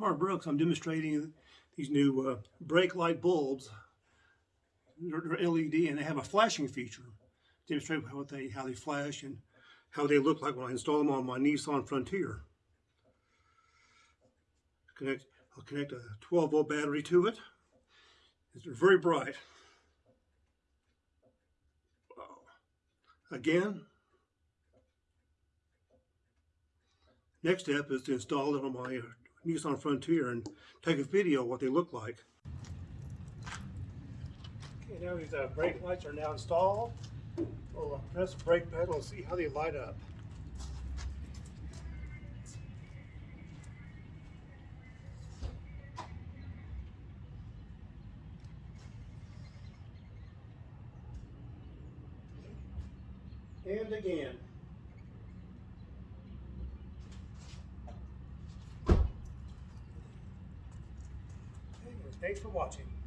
Mark Brooks. I'm demonstrating these new uh, brake light bulbs. They're, they're LED and they have a flashing feature. Demonstrate how they how they flash and how they look like when I install them on my Nissan Frontier. Connect. I'll connect a 12 volt battery to it. They're very bright. Again, Next step is to install it on my Nissan Frontier and take a video of what they look like. Okay, now these uh, brake lights are now installed. We'll uh, press the brake pedal and see how they light up. And again. Thanks for watching.